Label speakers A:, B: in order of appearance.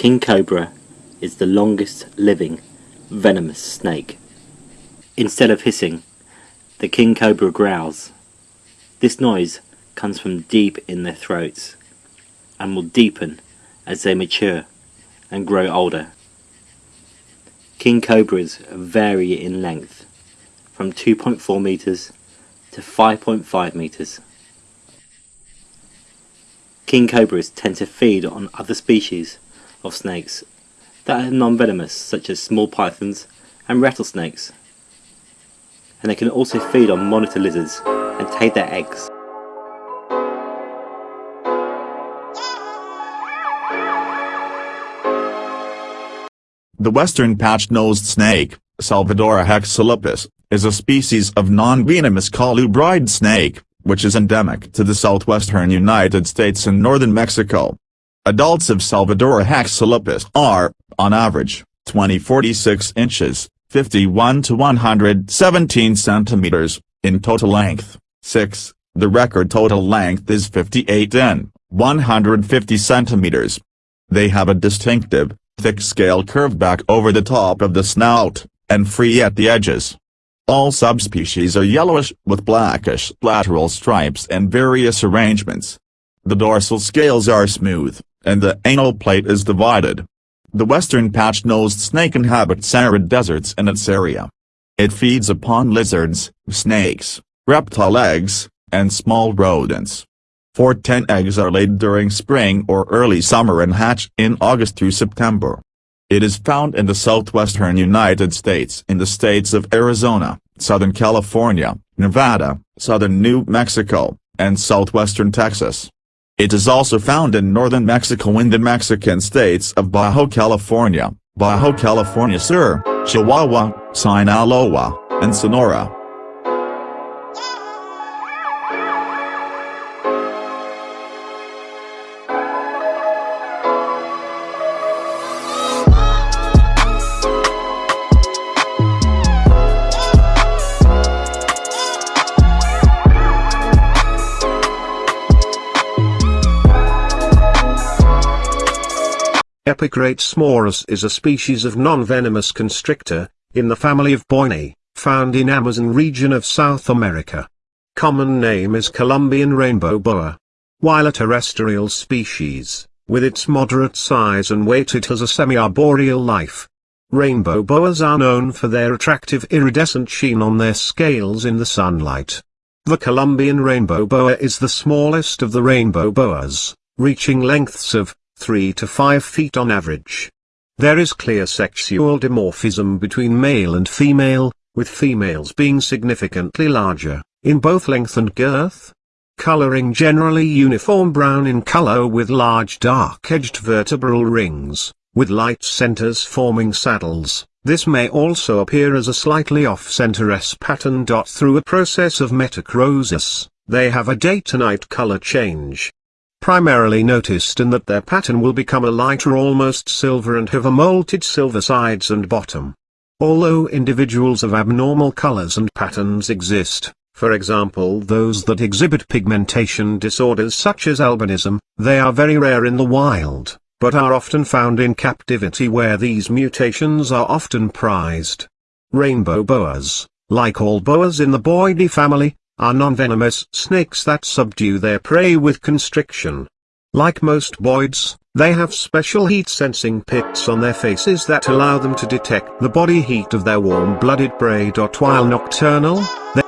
A: King cobra is the longest living venomous snake. Instead of hissing, the king cobra growls. This noise comes from deep in their throats and will deepen as they mature and grow older. King cobras vary in length from 2.4 meters to 5.5 meters. King cobras tend to feed on other species of snakes that are non-venomous such as small pythons and rattlesnakes. And they can also feed on monitor lizards and take their eggs.
B: The western patch-nosed snake, Salvadora hexalepis, is a species of non-venomous colubrid snake, which is endemic to the southwestern United States and northern Mexico. Adults of Salvadora hexalepis are, on average, 20-46 inches, 51 to 117 centimeters, in total length. 6. The record total length is 58 in, 150 centimeters. They have a distinctive, thick scale curve back over the top of the snout, and free at the edges. All subspecies are yellowish with blackish lateral stripes and various arrangements. The dorsal scales are smooth, and the anal plate is divided. The western patch-nosed snake inhabits arid deserts in its area. It feeds upon lizards, snakes, reptile eggs, and small rodents. Four ten eggs are laid during spring or early summer and hatch in August through September. It is found in the southwestern United States in the states of Arizona, Southern California, Nevada, southern New Mexico, and southwestern Texas. It is also found in northern Mexico in the Mexican states of Baja California, Baja California Sur, Chihuahua, Sinaloa, and Sonora.
C: Epicrates maurus is a species of non-venomous constrictor, in the family of Boinae, found in Amazon region of South America. Common name is Colombian rainbow boa. While a terrestrial species, with its moderate size and weight it has a semi-arboreal life. Rainbow boas are known for their attractive iridescent sheen on their scales in the sunlight. The Colombian rainbow boa is the smallest of the rainbow boas, reaching lengths of 3 to 5 feet on average. There is clear sexual dimorphism between male and female, with females being significantly larger, in both length and girth. Coloring generally uniform brown in color with large dark-edged vertebral rings, with light centers forming saddles. This may also appear as a slightly off-center S pattern. Through a process of metachrosis, they have a day-to-night color change, primarily noticed in that their pattern will become a lighter almost silver and have a molted silver sides and bottom. Although individuals of abnormal colors and patterns exist, for example those that exhibit pigmentation disorders such as albinism, they are very rare in the wild, but are often found in captivity where these mutations are often prized. Rainbow boas, like all boas in the Boidae family, are non-venomous snakes that subdue their prey with constriction. Like most boids, they have special heat-sensing pits on their faces that allow them to detect the body heat of their warm-blooded prey. While nocturnal, they